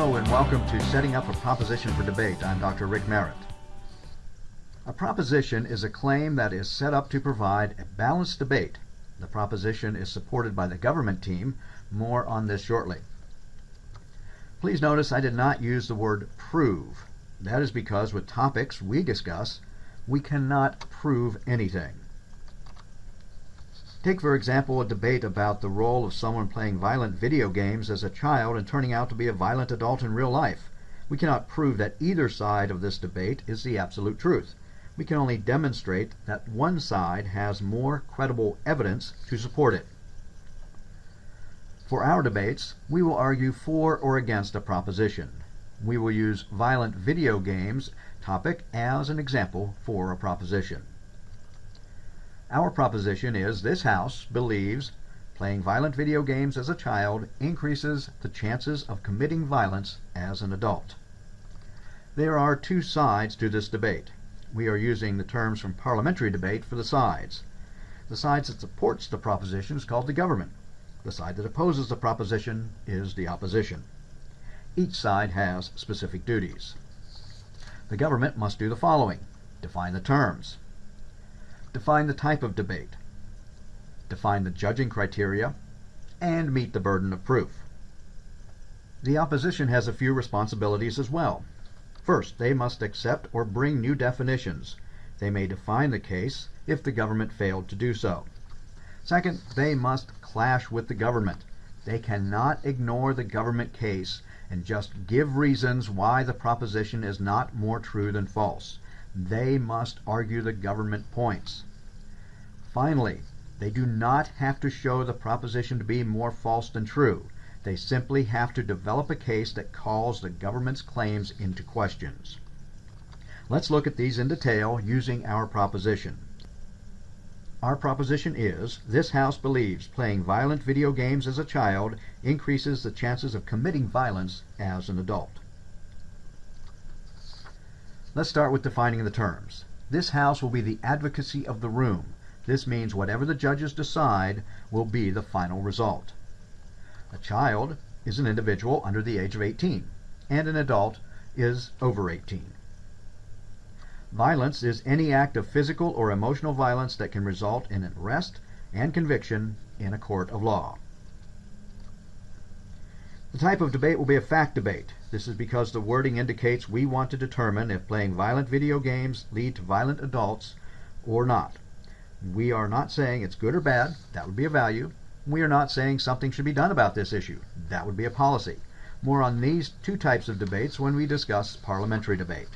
Hello and welcome to Setting Up a Proposition for Debate. I'm Dr. Rick Merritt. A proposition is a claim that is set up to provide a balanced debate. The proposition is supported by the government team. More on this shortly. Please notice I did not use the word prove. That is because with topics we discuss, we cannot prove anything. Take, for example, a debate about the role of someone playing violent video games as a child and turning out to be a violent adult in real life. We cannot prove that either side of this debate is the absolute truth. We can only demonstrate that one side has more credible evidence to support it. For our debates, we will argue for or against a proposition. We will use violent video games topic as an example for a proposition. Our proposition is this House believes playing violent video games as a child increases the chances of committing violence as an adult. There are two sides to this debate. We are using the terms from parliamentary debate for the sides. The side that supports the proposition is called the government. The side that opposes the proposition is the opposition. Each side has specific duties. The government must do the following. Define the terms. Define the type of debate. Define the judging criteria. And meet the burden of proof. The opposition has a few responsibilities as well. First, they must accept or bring new definitions. They may define the case if the government failed to do so. Second, they must clash with the government. They cannot ignore the government case and just give reasons why the proposition is not more true than false. They must argue the government points. Finally, they do not have to show the proposition to be more false than true. They simply have to develop a case that calls the government's claims into questions. Let's look at these in detail using our proposition. Our proposition is this House believes playing violent video games as a child increases the chances of committing violence as an adult. Let's start with defining the terms. This House will be the advocacy of the room. This means whatever the judges decide will be the final result. A child is an individual under the age of 18, and an adult is over 18. Violence is any act of physical or emotional violence that can result in an arrest and conviction in a court of law. The type of debate will be a fact debate. This is because the wording indicates we want to determine if playing violent video games lead to violent adults or not. We are not saying it's good or bad. That would be a value. We are not saying something should be done about this issue. That would be a policy. More on these two types of debates when we discuss parliamentary debate.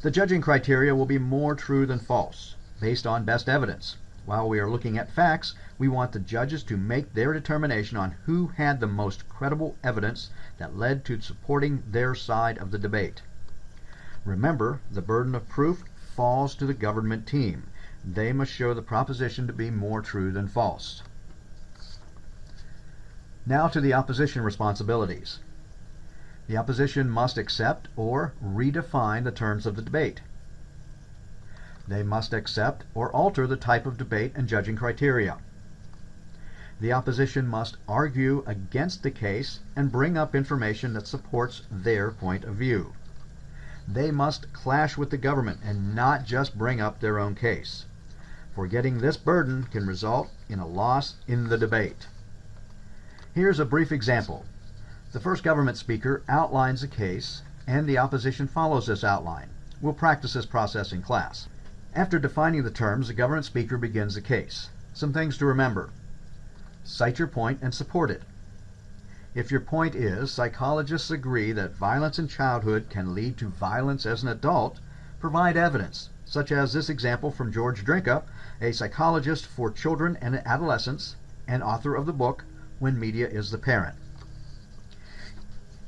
The judging criteria will be more true than false, based on best evidence. While we are looking at facts, we want the judges to make their determination on who had the most credible evidence that led to supporting their side of the debate. Remember, the burden of proof falls to the government team. They must show the proposition to be more true than false. Now to the opposition responsibilities. The opposition must accept or redefine the terms of the debate. They must accept or alter the type of debate and judging criteria. The opposition must argue against the case and bring up information that supports their point of view. They must clash with the government and not just bring up their own case. Forgetting this burden can result in a loss in the debate. Here's a brief example. The first government speaker outlines a case, and the opposition follows this outline. We'll practice this process in class. After defining the terms, the government speaker begins the case. Some things to remember. Cite your point and support it. If your point is psychologists agree that violence in childhood can lead to violence as an adult, provide evidence, such as this example from George Drinka, a psychologist for children and adolescents and author of the book When Media is the Parent.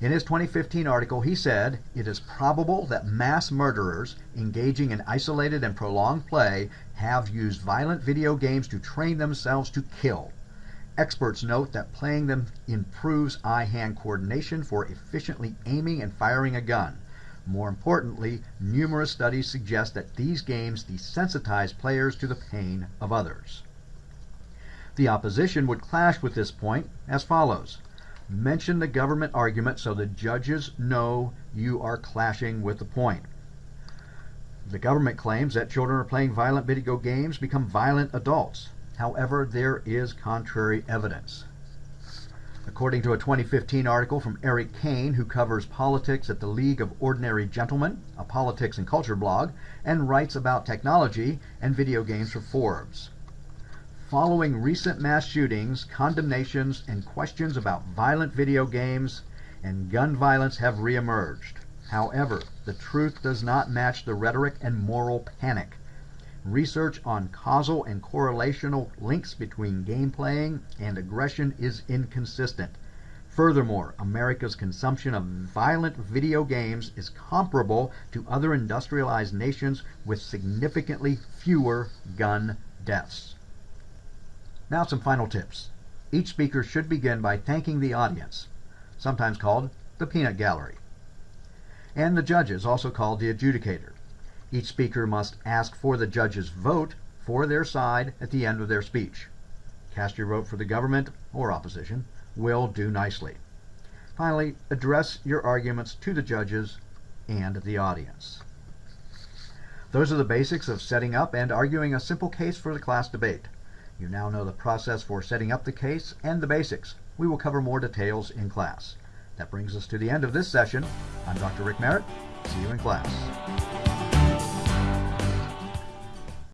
In his 2015 article, he said, It is probable that mass murderers engaging in isolated and prolonged play have used violent video games to train themselves to kill. Experts note that playing them improves eye-hand coordination for efficiently aiming and firing a gun. More importantly, numerous studies suggest that these games desensitize players to the pain of others. The opposition would clash with this point as follows. Mention the government argument so the judges know you are clashing with the point. The government claims that children are playing violent video games become violent adults. However, there is contrary evidence. According to a 2015 article from Erik Kain, who covers politics at the League of Ordinary Gentlemen, a politics and culture blog, and writes about technology and video games for Forbes. Following recent mass shootings, condemnations, and questions about violent video games and gun violence have reemerged. However, the truth does not match the rhetoric and moral panic. Research on causal and correlational links between game playing and aggression is inconsistent. Furthermore, America's consumption of violent video games is comparable to other industrialized nations with significantly fewer gun deaths. Now, some final tips. Each speaker should begin by thanking the audience, sometimes called the peanut gallery, and the judges, also called the adjudicator. Each speaker must ask for the judge's vote for their side at the end of their speech. Cast your vote for the government or opposition will do nicely. Finally, address your arguments to the judges and the audience. Those are the basics of setting up and arguing a simple case for the class debate. You now know the process for setting up the case and the basics. We will cover more details in class. That brings us to the end of this session. I'm Dr. Rick Merritt. See you in class.